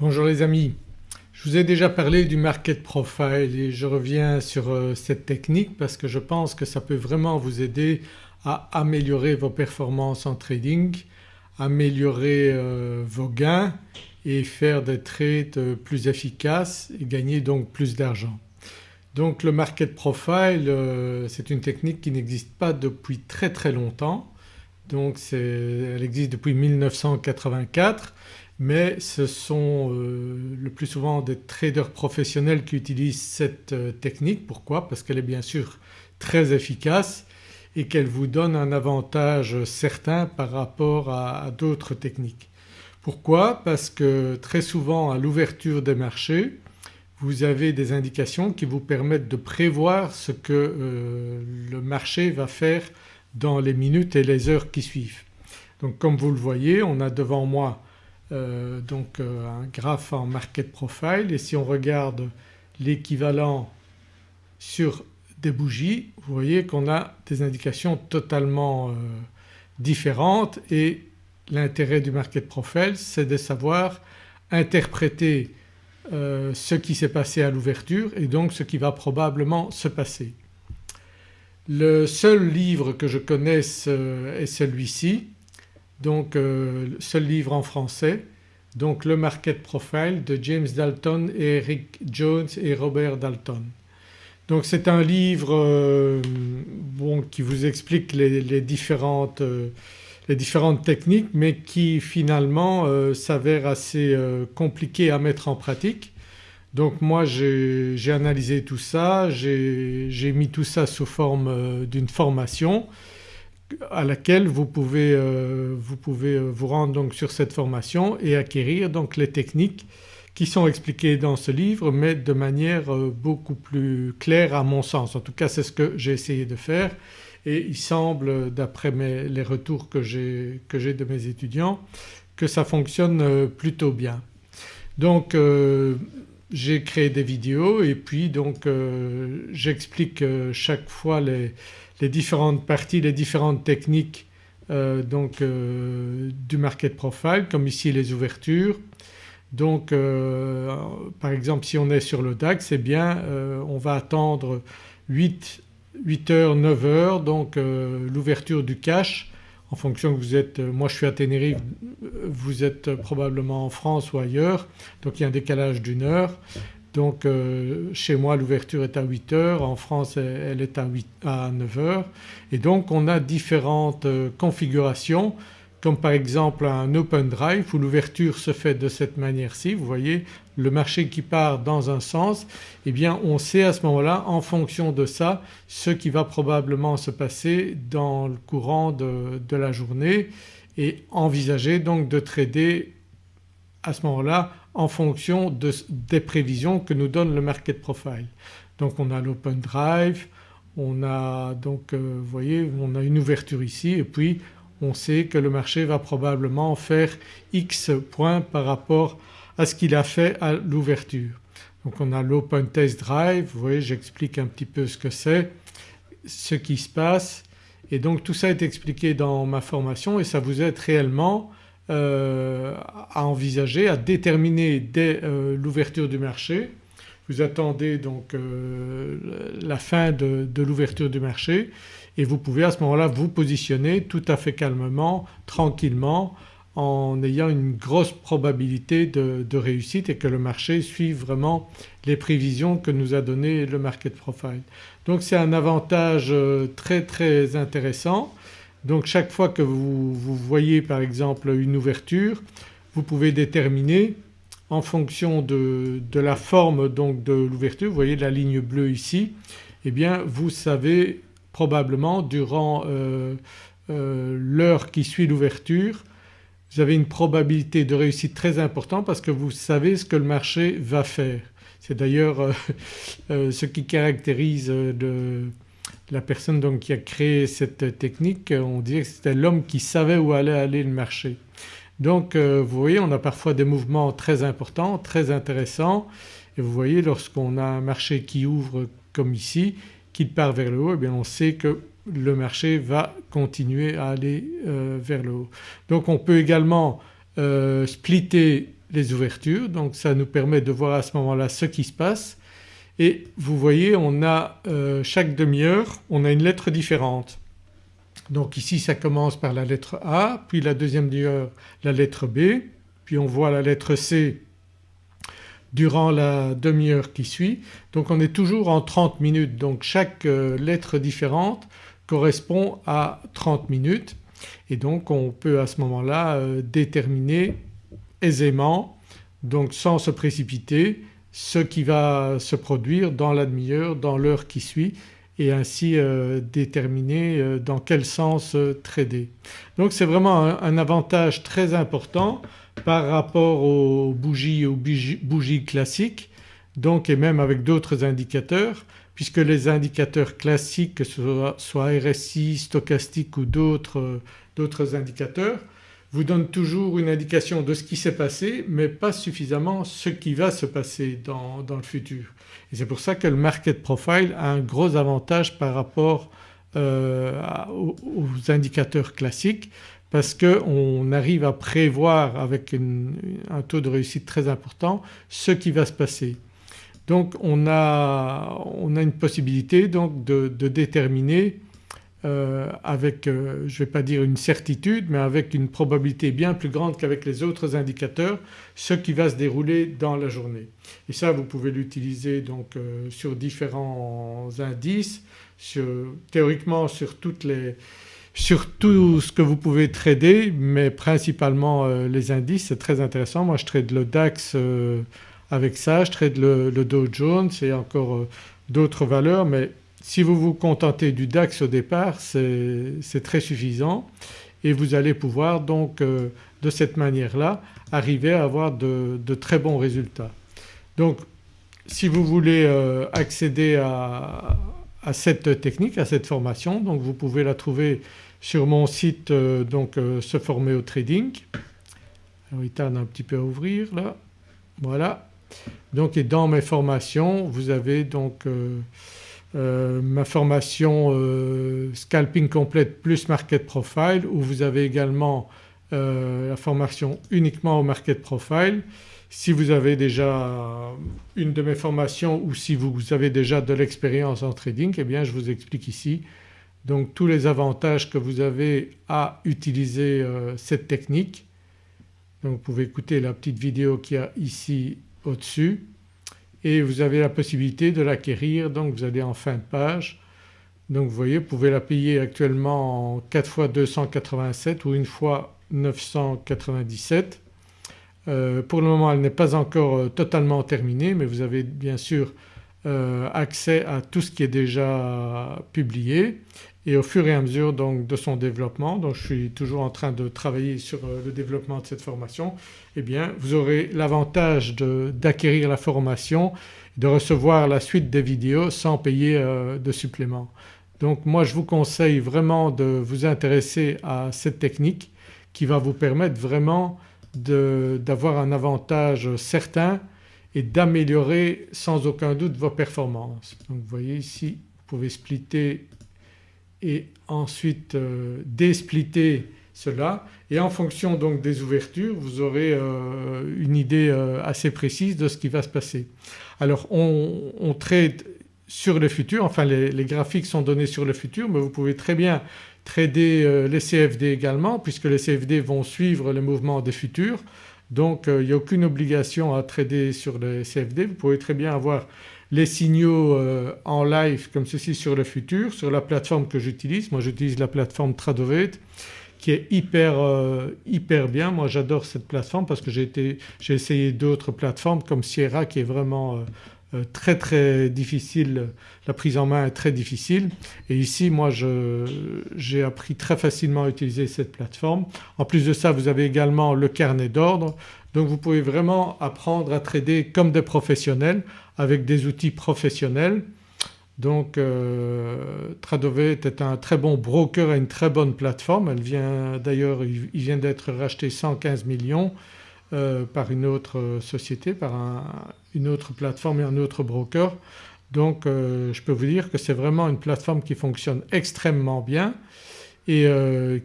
Bonjour les amis, je vous ai déjà parlé du market profile et je reviens sur euh, cette technique parce que je pense que ça peut vraiment vous aider à améliorer vos performances en trading, améliorer euh, vos gains et faire des trades euh, plus efficaces et gagner donc plus d'argent. Donc le market profile c'est une technique qui n'existe pas depuis très très longtemps donc elle existe depuis 1984 mais ce sont euh, le plus souvent des traders professionnels qui utilisent cette euh, technique. Pourquoi? Parce qu'elle est bien sûr très efficace et qu'elle vous donne un avantage certain par rapport à, d'autres techniques. Pourquoi? Parce que très souvent à l'ouverture des marchés vous avez des indications qui vous permettent de prévoir ce que euh, le marché va faire dans les minutes et les heures qui suivent. Donc comme vous le voyez on a devant moi euh, donc euh, un graphe en market profile. Et si on regarde l'équivalent sur des bougies vous voyez qu'on a des indications totalement euh, différentes. Et l'intérêt du market profile c'est de savoir interpréter ce qui s'est passé à l'ouverture et donc ce qui va probablement se passer. Le seul livre que je connaisse est celui-ci donc euh, seul livre en français donc le Market Profile de James Dalton et Eric Jones et Robert Dalton. Donc c'est un livre euh, bon, qui vous explique les, différentes, euh, les, différentes, techniques mais qui finalement s'avère assez compliqué à mettre en pratique. Donc moi j'ai analysé tout ça, j'ai mis tout ça sous forme d'une formation à laquelle vous pouvez, euh, vous, pouvez euh, vous rendre donc sur cette formation et acquérir donc les techniques qui sont expliquées dans ce livre mais de manière euh, beaucoup plus claire à mon sens. En tout cas c'est ce que j'ai essayé de faire et il semble d'après les retours que j'ai de mes étudiants que ça fonctionne plutôt bien. Donc j'ai créé des vidéos et puis donc j'explique chaque fois les, différentes parties, les différentes techniques euh, donc, euh, du market profile comme ici les ouvertures. Donc euh, par exemple si on est sur le DAX eh bien on va attendre 8, 8 heures, 9 heures donc l'ouverture du cash en fonction que vous êtes, moi je suis à Tenerife, vous êtes probablement en France ou ailleurs. Donc il y a un décalage d'une heure. Donc euh, chez moi l'ouverture est à 8 heures, en France elle est à, 8, à 9 heures. Et donc on a différentes euh, configurations comme par exemple un open drive où l'ouverture se fait de cette manière-ci. Vous voyez le marché qui part dans un sens eh bien on sait à ce moment-là en fonction de ça ce qui va probablement se passer dans le courant de, la journée et envisager donc de trader à ce moment-là en fonction des prévisions que nous donne le market profile. Donc on a l'open drive, on a donc euh, voyez on a une ouverture ici et puis on sait que le marché va probablement faire X points par rapport à ce qu'il a fait à l'ouverture. Donc on a l'open test drive, vous voyez j'explique un petit peu ce que c'est, ce qui se passe et donc tout ça est expliqué dans ma formation et ça vous aide réellement euh, à envisager, à déterminer dès euh, l'ouverture du marché. Vous attendez donc euh, la fin de, l'ouverture du marché et vous pouvez à ce moment-là vous positionner tout à fait calmement, tranquillement en ayant une grosse probabilité de, réussite et que le marché suive vraiment les prévisions que nous a donné le market profile. Donc c'est un avantage très très intéressant. Donc chaque fois que vous, voyez par exemple une ouverture vous pouvez déterminer en fonction de, la forme donc de l'ouverture, vous voyez la ligne bleue ici, eh bien vous savez probablement durant euh, euh, l'heure qui suit l'ouverture vous avez une probabilité de réussite très importante parce que vous savez ce que le marché va faire. C'est d'ailleurs euh, ce qui caractérise le, la personne donc qui a créé cette technique on dirait que c'était l'homme qui savait où allait aller le marché. Donc euh, vous voyez on a parfois des mouvements très importants, très intéressants et vous voyez lorsqu'on a un marché qui ouvre comme ici, qu'il part vers le haut eh bien on sait que le marché va continuer à aller euh, vers le haut. Donc on peut également euh, splitter les ouvertures donc ça nous permet de voir à ce moment-là ce qui se passe et vous voyez on a euh, chaque demi-heure on a une lettre différente. Donc ici ça commence par la lettre A puis la deuxième demi-heure la lettre B puis on voit la lettre C durant la demi-heure qui suit. Donc on est toujours en 30 minutes donc chaque lettre différente correspond à 30 minutes et donc on peut à ce moment-là euh, déterminer aisément donc sans se précipiter ce qui va se produire dans la demi-heure, dans l'heure qui suit et ainsi euh, déterminer dans quel sens trader. Donc c'est vraiment un avantage très important par rapport aux bougies, aux bougies, classiques donc et même avec d'autres indicateurs puisque les indicateurs classiques que ce soit, RSI, stochastique ou d'autres indicateurs vous donnent toujours une indication de ce qui s'est passé mais pas suffisamment ce qui va se passer dans, le futur. Et c'est pour ça que le market profile a un gros avantage par rapport euh, aux indicateurs classiques parce qu'on arrive à prévoir avec un taux de réussite très important ce qui va se passer. Donc on a, on a une possibilité donc de, déterminer euh, avec euh, je ne vais pas dire une certitude mais avec une probabilité bien plus grande qu'avec les autres indicateurs ce qui va se dérouler dans la journée. Et ça vous pouvez l'utiliser donc euh, sur différents indices, théoriquement sur toutes les sur tout ce que vous pouvez trader mais principalement les indices c'est très intéressant. Moi je trade le DAX avec ça, je trade le, Dow Jones et encore euh, d'autres valeurs mais si vous vous contentez du DAX au départ c'est très suffisant et vous allez pouvoir donc de cette manière-là arriver à avoir de, très bons résultats. Donc si vous voulez accéder à, cette technique, à cette formation donc vous pouvez la trouver sur mon site euh, donc euh, se former au trading. Il tarde un petit peu à ouvrir là, voilà. Donc et dans mes formations vous avez donc euh, ma formation scalping complète plus market profile où vous avez également la formation uniquement au market profile. Si vous avez déjà une de mes formations ou si vous avez déjà de l'expérience en trading eh bien je vous explique ici donc tous les avantages que vous avez à utiliser euh, cette technique. Donc vous pouvez écouter la petite vidéo qu'il y a ici au-dessus et vous avez la possibilité de l'acquérir donc vous allez en fin de page. Donc vous voyez vous pouvez la payer actuellement en 4 fois 287 ou une fois 997. Euh, pour le moment elle n'est pas encore euh, totalement terminée mais vous avez bien sûr accès à tout ce qui est déjà publié et au fur et à mesure donc de son développement, donc je suis toujours en train de travailler sur euh, le développement de cette formation, eh bien vous aurez l'avantage d'acquérir la formation, de recevoir la suite des vidéos sans payer euh, de supplément. Donc moi je vous conseille vraiment de vous intéresser à cette technique qui va vous permettre vraiment d'avoir un avantage certain et d'améliorer sans aucun doute vos performances. Donc vous voyez ici vous pouvez splitter et ensuite euh, cela et en fonction donc des ouvertures vous aurez euh, une idée euh, assez précise de ce qui va se passer. Alors on, on trade sur le futur, enfin les, graphiques sont donnés sur le futur mais vous pouvez très bien trader les CFD également puisque les CFD vont suivre le mouvement des futurs donc il n'y a aucune obligation à trader sur les CFD. Vous pouvez très bien avoir les signaux euh, en live comme ceci sur le futur sur la plateforme que j'utilise. Moi j'utilise la plateforme Tradovate qui est hyper, euh, hyper bien. Moi j'adore cette plateforme parce que j'ai essayé d'autres plateformes comme Sierra qui est vraiment euh, très très difficile, la prise en main est très difficile et ici moi j'ai appris très facilement à utiliser cette plateforme. En plus de ça vous avez également le carnet d'ordre donc vous pouvez vraiment apprendre à trader comme des professionnels avec des outils professionnels. Donc euh, Tradovate est un très bon broker et une très bonne plateforme. Elle vient d'ailleurs, il vient d'être racheté 115 millions euh, par une autre société, par une autre plateforme et un autre broker. Donc euh, je peux vous dire que c'est vraiment une plateforme qui fonctionne extrêmement bien et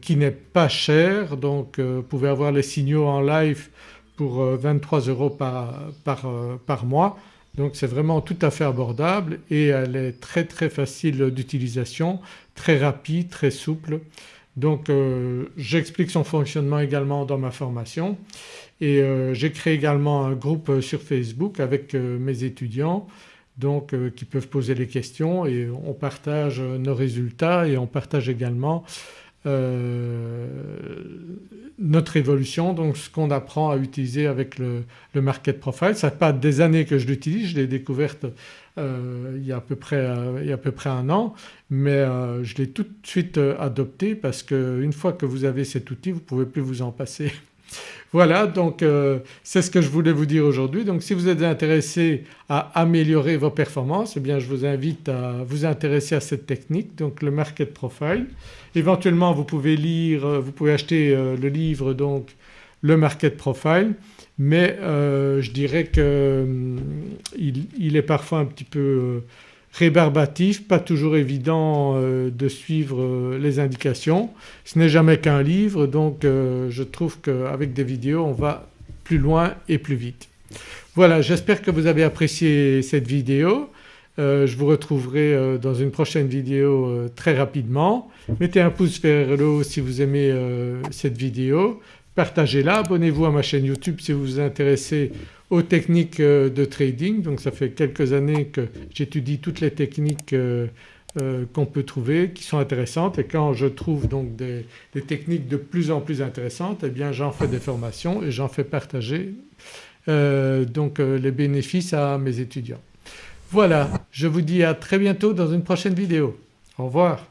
qui n'est pas chère donc vous pouvez avoir les signaux en live pour 23 euros par mois donc c'est vraiment tout à fait abordable et elle est très très facile d'utilisation, très rapide, très souple. Donc euh, j'explique son fonctionnement également dans ma formation et euh, j'ai créé également un groupe sur Facebook avec euh, mes étudiants donc qui peuvent poser les questions et on partage nos résultats et on partage également euh, notre évolution, donc ce qu'on apprend à utiliser avec le, market profile. Ça fait pas des années que je l'utilise, je l'ai découverte euh, il, y a à peu près, euh, il y a à peu près un an mais je l'ai tout de suite adopté parce qu'une fois que vous avez cet outil vous ne pouvez plus vous en passer. Voilà donc c'est ce que je voulais vous dire aujourd'hui. Donc si vous êtes intéressé à améliorer vos performances eh bien je vous invite à vous intéresser à cette technique donc le market profile. Éventuellement vous pouvez lire, euh, vous pouvez acheter euh, le livre donc le market profile mais euh, je dirais qu'il il est parfois un petit peu rébarbatif, pas toujours évident de suivre les indications. Ce n'est jamais qu'un livre donc je trouve qu'avec des vidéos on va plus loin et plus vite. Voilà j'espère que vous avez apprécié cette vidéo. Euh, je vous retrouverai euh, dans une prochaine vidéo euh, très rapidement. Mettez un pouce vers le haut si vous aimez cette vidéo, partagez-la, abonnez-vous à ma chaîne YouTube si vous vous intéressez aux techniques de trading. Donc ça fait quelques années que j'étudie toutes les techniques qu'on peut trouver qui sont intéressantes et quand je trouve donc des, des techniques de plus en plus intéressantes eh bien j'en fais des formations et j'en fais partager donc les bénéfices à mes étudiants. Voilà, je vous dis à très bientôt dans une prochaine vidéo. Au revoir.